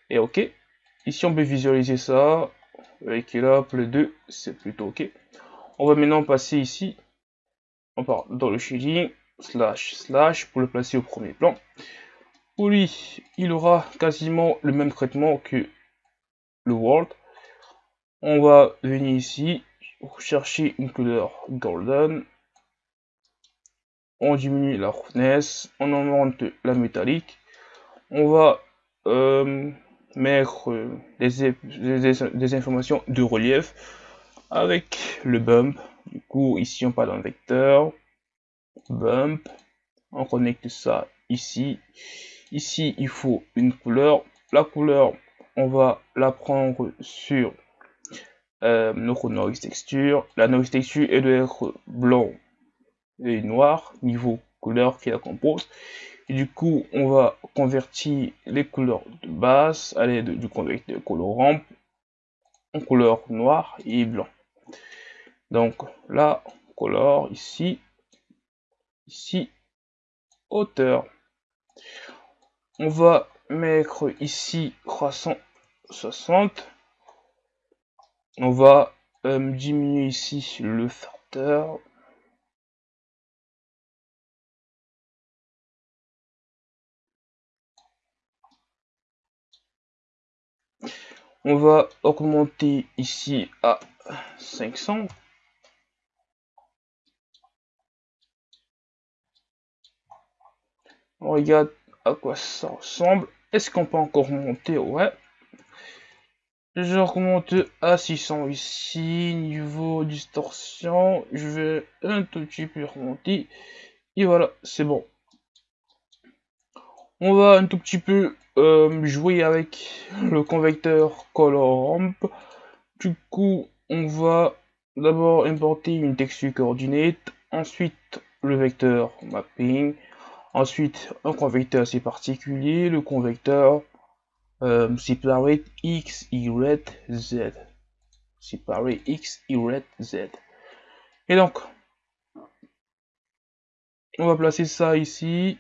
Et ok, ici on peut visualiser ça. Avec là, le 2, c'est plutôt ok. On va maintenant passer ici. On part dans le shading slash slash pour le placer au premier plan. Pour lui, il aura quasiment le même traitement que le world. On va venir ici, chercher une couleur golden. On diminue la roughness, on augmente la métallique. On va euh, mettre euh, des, informations de relief avec le bump. Du coup, ici on parle d'un vecteur. Bump. On connecte ça ici. Ici il faut une couleur. La couleur on va la prendre sur euh, notre noise texture. La noise texture elle doit être blanc et noir niveau couleur qui la compose et du coup on va convertir les couleurs de base à l'aide du converteur colorant en couleur noir et blanc. Donc là color ici ici hauteur. On va mettre ici 360 on va euh, diminuer ici le facteur On va augmenter ici à 500. On regarde à quoi ça ressemble. Est-ce qu'on peut encore monter Ouais. Je remonte à 600 ici. Niveau distorsion, je vais un tout petit peu remonter. Et voilà, c'est bon. On va un tout petit peu euh, jouer avec le convecteur color. Du coup, on va d'abord importer une texture coordinate, ensuite le vecteur mapping, ensuite un convecteur assez particulier, le convecteur euh, separate x, y, z. Separate x, y, z. Et donc, on va placer ça ici.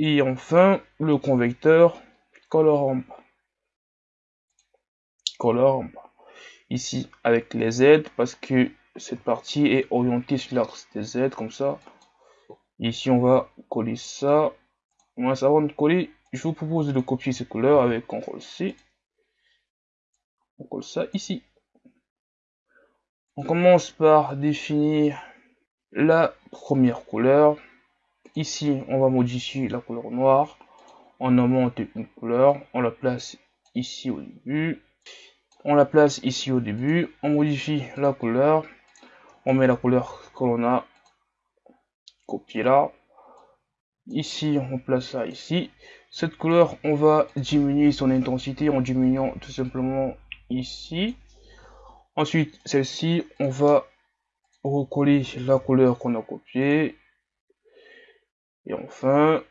Et enfin, le convecteur color Color Ici, avec les Z, parce que cette partie est orientée sur l'axe des Z, comme ça. Ici, on va coller ça. Moi, ça va coller. Je vous propose de copier ces couleurs avec CTRL C. On colle ça ici. On commence par définir la première couleur. Ici, on va modifier la couleur noire. On augmente une couleur. On la place ici au début. On la place ici au début. On modifie la couleur. On met la couleur que l'on a copié là. Ici, on place ça ici. Cette couleur, on va diminuer son intensité en diminuant tout simplement ici. Ensuite, celle-ci, on va recoller la couleur qu'on a copiée et enfin,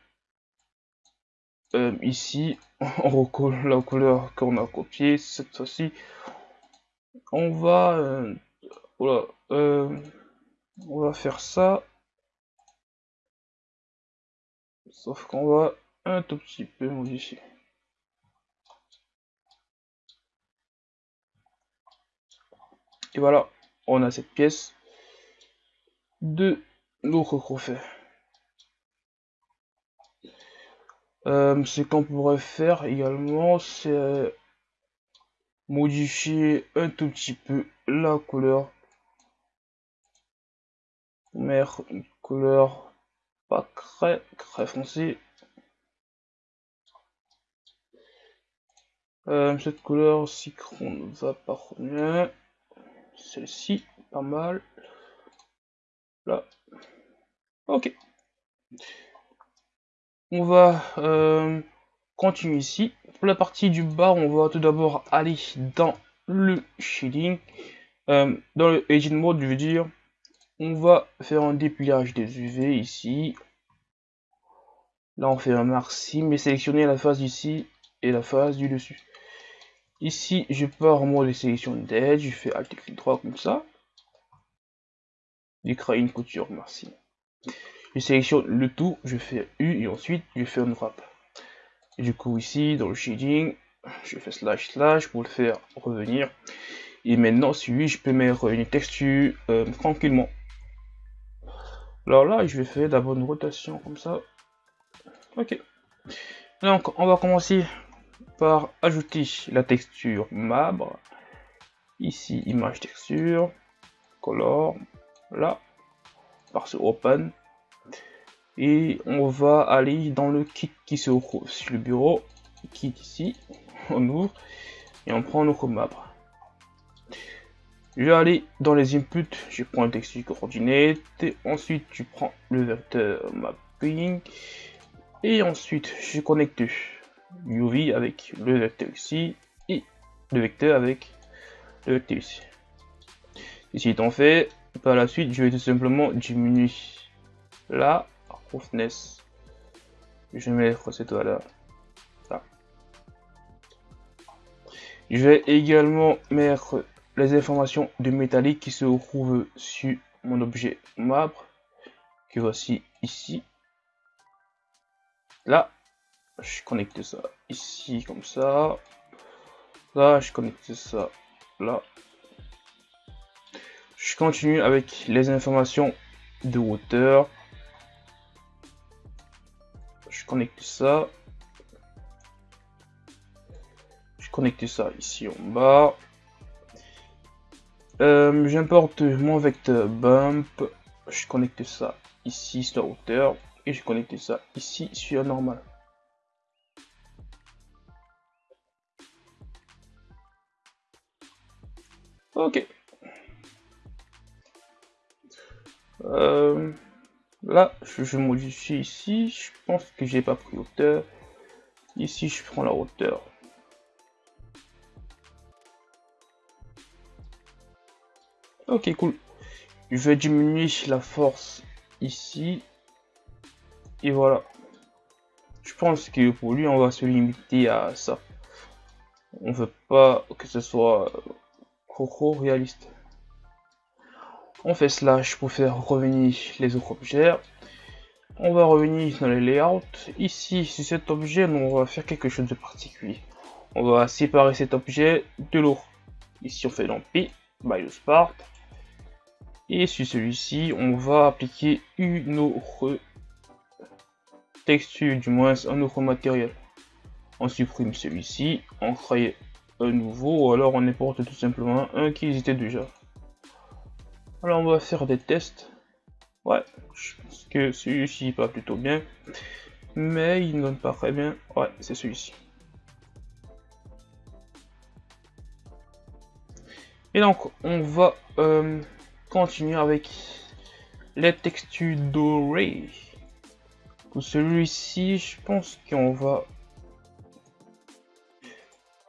euh, ici, on recolle la couleur qu'on a copiée. Cette fois-ci, on va, euh, voilà, euh, on va faire ça. Sauf qu'on va un tout petit peu modifier. Et voilà, on a cette pièce de notre crochet. Euh, ce qu'on pourrait faire également, c'est euh, modifier un tout petit peu la couleur. Mettre une couleur pas très très foncée. Euh, cette couleur ne va pas bien. Celle-ci, pas mal. Là. Ok. On va euh, continuer ici. Pour la partie du bas, on va tout d'abord aller dans le shading. Euh, dans le agent mode, je veux dire, on va faire un dépilage des UV ici. Là, on fait un maxi, mais sélectionner la face d'ici et la face du dessus. Ici, je pars en mode de sélection d'edge, je fais Alt clic droit comme ça. Je une couture, merci. Je sélectionne le tout, je fais U et ensuite je fais un wrap. du coup ici dans le shading, je fais slash slash pour le faire revenir. Et maintenant celui je peux mettre une texture euh, tranquillement. Alors là je vais faire d'abord une rotation comme ça. Ok. Donc on va commencer par ajouter la texture marbre. Ici image texture, color, là, par ce open et on va aller dans le kit qui se trouve sur le bureau kit ici on ouvre et on prend notre map. Je vais aller dans les inputs je prends le texte coordinate ensuite tu prends le vecteur mapping et ensuite je connecte UV avec le vecteur ici et le vecteur avec le vecteur ici. Ici étant fait par la suite je vais tout simplement diminuer là Je vais mettre cette valeur là. Je vais également mettre les informations de métallique qui se trouvent sur mon objet marbre que voici ici. Là, je connecte ça ici comme ça. Là, je connecte ça là. Je continue avec les informations de hauteur connecte ça. connecter ça ici en bas. Euh, j'importe mon vecteur bump. Je connecte ça ici sur la hauteur. Et je connecte ça ici sur la normale. Ok. Euh, là, je, modifie ici. Je pense que j'ai pas pris hauteur. Ici, je prends la hauteur. Ok, cool. Je vais diminuer la force ici. Et voilà. Je pense que pour lui, on va se limiter à ça. On veut pas que ce soit trop réaliste. On fait slash pour faire revenir les autres objets. On va revenir dans les layouts. Ici, sur cet objet, on va faire quelque chose de particulier. On va séparer cet objet de l'autre. Ici, on fait dans P, by the Spart. Et sur celui-ci, on va appliquer une autre texture, du moins un autre matériel. On supprime celui-ci, on crée un nouveau, ou alors on importe tout simplement un qui existait déjà. Alors on va faire des tests. Ouais, je pense que celui-ci va plutôt bien. Mais il ne donne pas très bien. Ouais, c'est celui-ci. Et donc, on va euh, continuer avec les textures dorées. Pour celui-ci, je pense qu'on va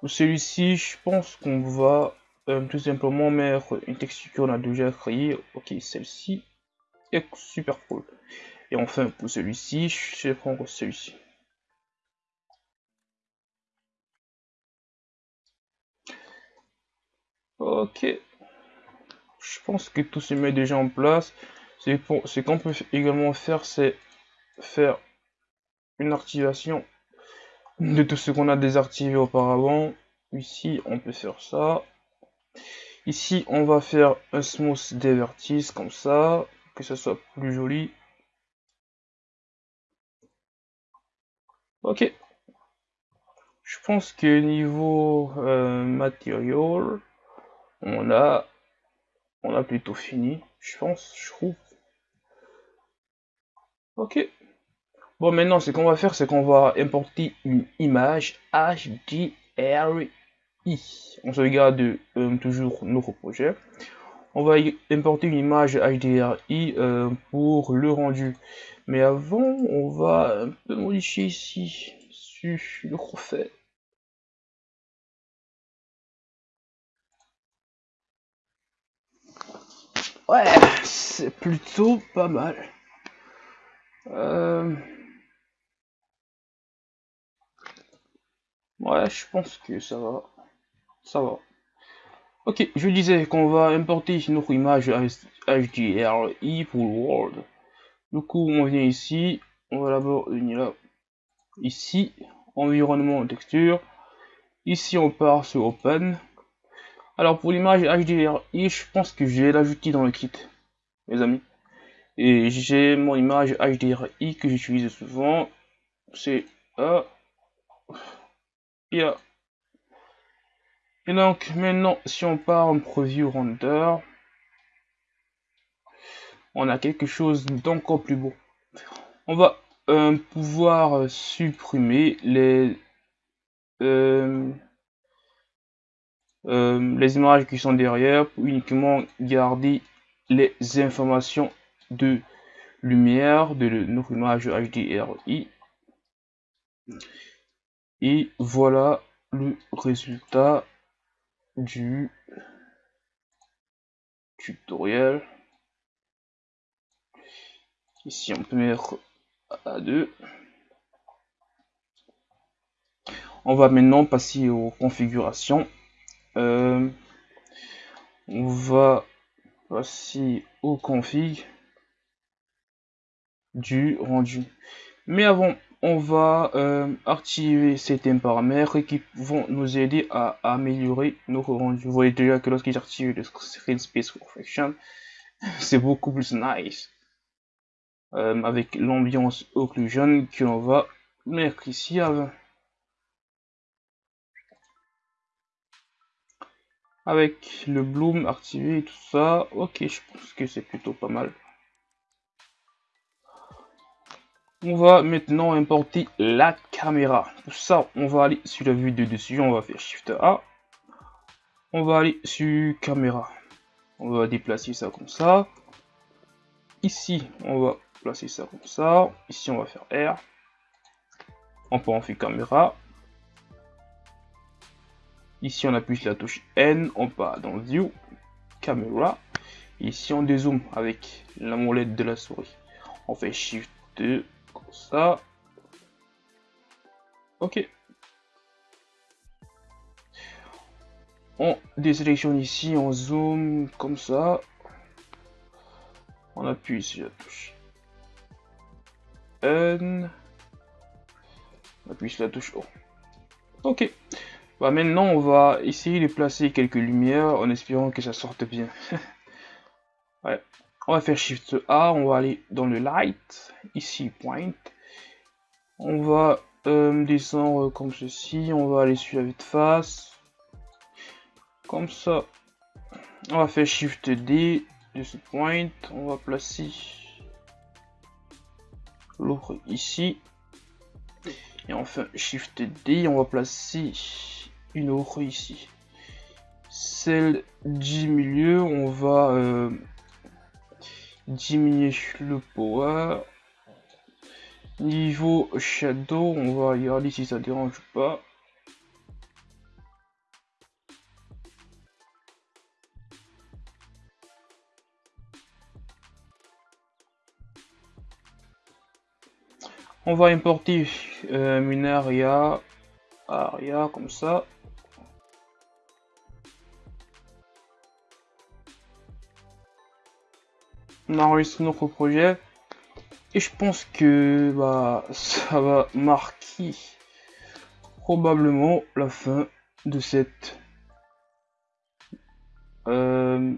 pour celui-ci, je pense qu'on va euh, tout simplement mettre une texture qu'on a déjà créée. Ok, celle-ci est super cool. Et enfin, pour celui-ci, je vais prendre celui-ci. Ok. Je pense que tout se met déjà en place. Ce qu'on peut également faire, c'est faire une activation de tout ce qu'on a désactivé auparavant. Ici, on peut faire ça. Ici, on va faire un smooth des vertices comme ça, que ce soit plus joli. Ok. Je pense que niveau euh, matériel, on a, on a plutôt fini. Je pense, je trouve. Ok. Bon, maintenant, ce qu'on va faire, c'est qu'on va importer une image On se regarde euh, toujours notre projet. On va importer une image HDRI euh, pour le rendu. Mais avant, on va un peu modifier ici sur le refait. Ouais, c'est plutôt pas mal. Euh... Ouais, je pense que ça va. Ça va. Ok, je disais qu'on va importer notre image HDRI pour World. Du coup, on vient ici, on va d'abord venir là. Ici, environnement texture. Ici, on part sur Open. Alors, pour l'image HDRI, je pense que je vais l'ajouter dans le kit, mes amis. Et j'ai mon image HDRI que j'utilise souvent. C'est A. Et donc maintenant, si on part en preview render, on a quelque chose d'encore plus beau. On va euh, pouvoir supprimer les euh, euh, les images qui sont derrière pour uniquement garder les informations de lumière de notre image HDRI et voilà le résultat du tutoriel. Ici, on peut mettre à 2. On va maintenant passer aux configurations. Euh, on va passer aux config du rendu. Mais avant on va euh, activer certains paramètres qui vont nous aider à, améliorer nos rendus. Vous voyez déjà que lorsque j'active le screen space perfection, c'est beaucoup plus nice. Euh, avec l'ambiance occlusion qu'on va mettre ici avant. avec le bloom activé et tout ça. Ok, je pense que c'est plutôt pas mal. On va maintenant importer la caméra. Pour ça, on va aller sur la vue de dessus, on va faire Shift A. On va aller sur caméra. On va déplacer ça comme ça. Ici, on va placer ça comme ça. Ici, on va faire R. On peut en faire caméra. Ici, on appuie sur la touche N. On part dans View, Caméra. Ici, on dézoome avec la molette de la souris. On fait Shift 2 ça. Ok. On désélectionne ici, on zoom comme ça. On appuie sur la touche N. On appuie sur la touche. Ok. Bah maintenant on va essayer de placer quelques lumières en espérant que ça sorte bien. On va faire Shift A, on va aller dans le Light, ici Point. On va euh, descendre comme ceci, on va aller sur la vue de face. Comme ça. On va faire Shift D de ce point, on va placer l'autre ici. Et enfin Shift D, on va placer une autre ici. Celle du milieu, on va euh, diminuer le power. Niveau shadow, on va regarder si ça dérange pas. On va importer euh, une aria comme ça. On enregistre notre projet. Et je pense que bah, ça va marquer probablement la fin de cette euh,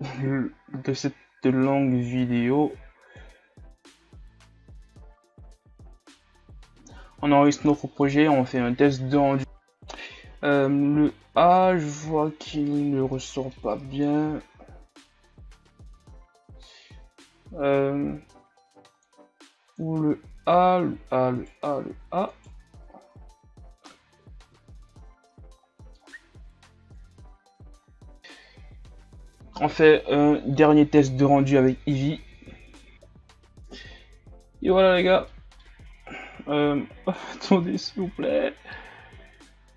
de cette longue vidéo. On enregistre notre projet on fait un test de rendu euh, le A je vois qu'il ne ressort pas bien euh, le A, le A, le A, le A. On fait un dernier test de rendu avec Eevee. Et voilà les gars. Euh, attendez s'il vous plaît.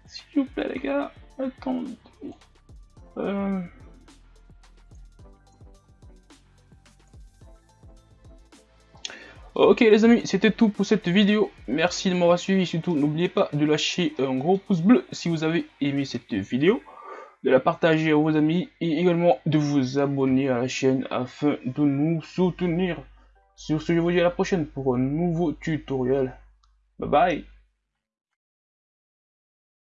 S'il vous plaît les gars. Attendez. Euh, Ok les amis, c'était tout pour cette vidéo. Merci de m'avoir suivi. Surtout, n'oubliez pas de lâcher un gros pouce bleu si vous avez aimé cette vidéo. De la partager à vos amis et également de vous abonner à la chaîne afin de nous soutenir. Sur ce, je vous dis à la prochaine pour un nouveau tutoriel. Bye bye